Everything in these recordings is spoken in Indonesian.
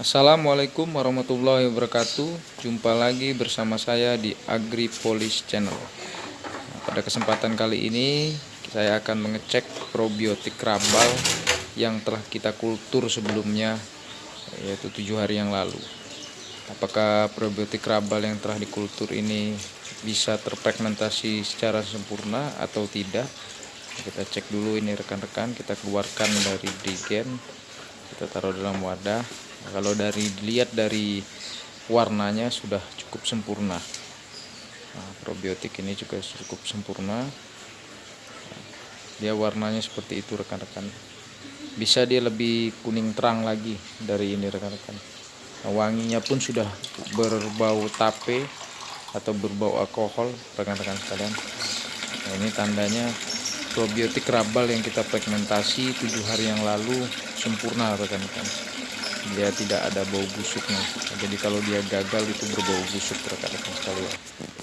Assalamualaikum warahmatullahi wabarakatuh. Jumpa lagi bersama saya di AgriPolis Channel. Nah, Pada kesempatan kali ini Saya akan mengecek probiotik rabal Yang telah kita kultur sebelumnya Yaitu tujuh hari yang lalu. Apakah probiotik rabal yang telah dikultur ini Bisa terpigmentasi secara sempurna atau tidak? Kita cek dulu ini rekan-rekan Kita keluarkan dari digen Kita taruh dalam wadah Nah, kalau dari dilihat dari warnanya sudah cukup sempurna. Nah, probiotik ini juga cukup sempurna. dia warnanya seperti itu rekan-rekan. Bisa dia lebih kuning terang lagi dari ini rekan-rekan. Nah, wanginya pun sudah berbau tape atau berbau alkohol rekan-rekan sekalian. Nah, ini tandanya probiotik rabal yang kita pigmentasi tujuh hari yang lalu sempurna rekan-rekan dia tidak ada bau busuknya. Jadi kalau dia gagal itu berbau busuk rekan-rekan sekalian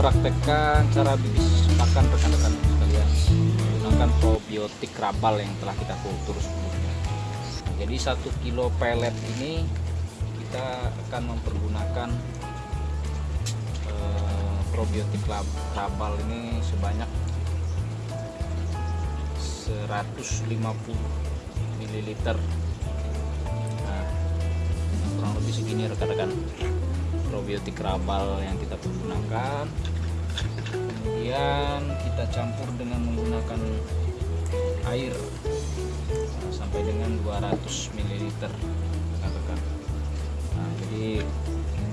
mempraktekkan cara bibis pakan rekan-rekan sekalian. Menggunakan probiotik rabal yang telah kita kultur sebelumnya. Jadi satu kilo pelet ini kita akan mempergunakan eh, probiotik rabal ini sebanyak 150 ml nah, kurang lebih segini rekan-rekan probiotik rabal yang kita pergunakan. Kemudian kita campur dengan menggunakan air sampai dengan 200 ml nah, jadi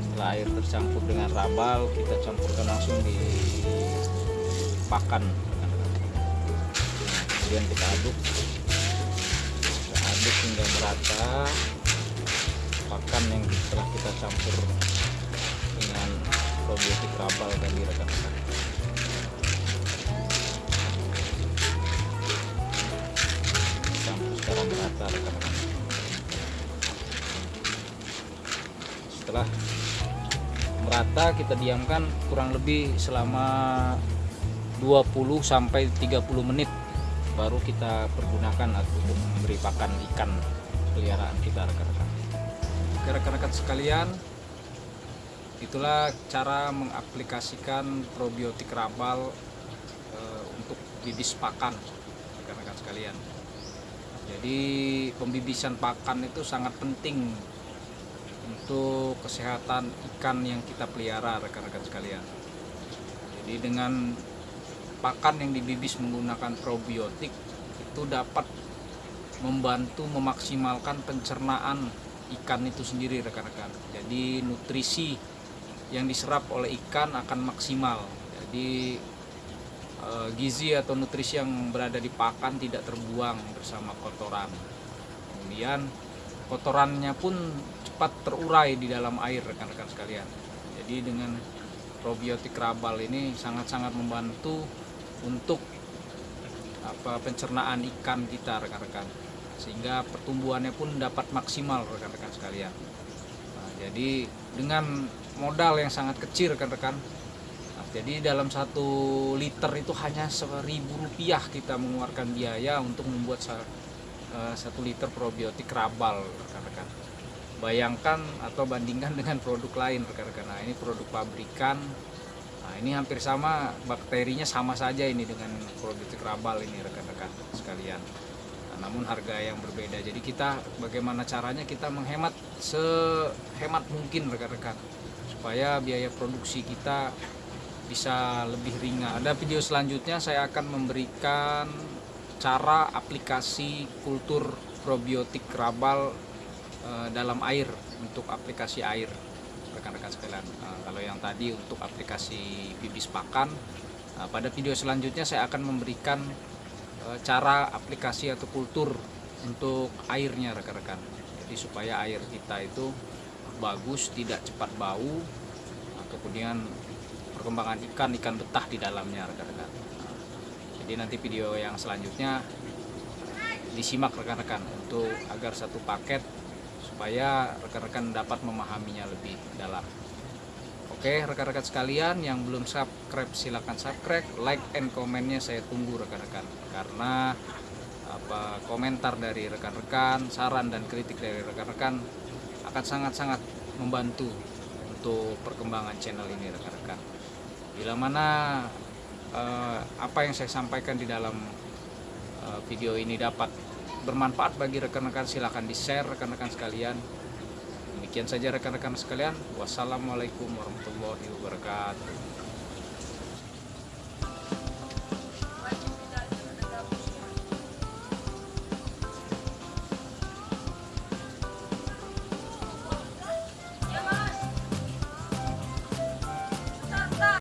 setelah air tercampur dengan rabal kita campurkan langsung di pakan kemudian kita aduk. Kita aduk hingga merata. Pakan yang telah kita campur dengan probiotik rabal tadi rekan-rekan campur secara merata rekan-rekan setelah merata kita diamkan kurang lebih selama 20 sampai 30 menit baru kita pergunakan untuk memberi pakan ikan peliharaan kita rekan-rekan rekan-rekan sekalian itulah cara mengaplikasikan probiotik rabal e, untuk bibis pakan rekan-rekan sekalian. Jadi pembibisan pakan itu sangat penting untuk kesehatan ikan yang kita pelihara rekan-rekan sekalian. Jadi dengan pakan yang dibibis menggunakan probiotik itu dapat membantu memaksimalkan pencernaan ikan itu sendiri rekan-rekan. Jadi nutrisi yang diserap oleh ikan akan maksimal. Jadi e, gizi atau nutrisi yang berada di pakan tidak terbuang bersama kotoran. Kemudian kotorannya pun cepat terurai di dalam air rekan-rekan sekalian. Jadi dengan probiotik rabal ini sangat-sangat membantu untuk apa pencernaan ikan kita rekan-rekan. Sehingga pertumbuhannya pun dapat maksimal rekan-rekan sekalian jadi dengan modal yang sangat kecil rekan-rekan nah, jadi dalam satu liter itu hanya seribu rupiah kita mengeluarkan biaya untuk membuat uh, satu liter probiotik rabal rekan-rekan bayangkan atau bandingkan dengan produk lain rekan-rekan nah ini produk pabrikan. Nah ini hampir sama bakterinya sama saja ini dengan probiotik rabal ini rekan-rekan sekalian namun harga yang berbeda jadi kita bagaimana caranya kita menghemat sehemat mungkin rekan-rekan supaya biaya produksi kita bisa lebih ringan. Ada video selanjutnya saya akan memberikan cara aplikasi kultur probiotik rabal e, dalam air untuk aplikasi air rekan-rekan sekalian. E, kalau yang tadi untuk aplikasi bibis pakan, e, pada video selanjutnya saya akan memberikan cara aplikasi atau kultur untuk airnya rekan-rekan. Jadi supaya air kita itu bagus tidak cepat bau nah, kemudian perkembangan ikan ikan betah di dalamnya rekan-rekan. Jadi nanti video yang selanjutnya disimak rekan-rekan untuk agar satu paket supaya rekan-rekan dapat memahaminya lebih dalam Oke rekan-rekan sekalian yang belum subscribe silahkan subscribe like and komennya saya tunggu rekan-rekan. Karena apa komentar dari rekan-rekan saran dan kritik dari rekan-rekan akan sangat-sangat membantu untuk perkembangan channel ini rekan-rekan. Bila mana eh, apa yang saya sampaikan di dalam eh, video ini dapat bermanfaat bagi rekan-rekan silahkan di share rekan-rekan sekalian Demikian saja rekan-rekan sekalian. Wassalamualaikum warahmatullahi wabarakatuh.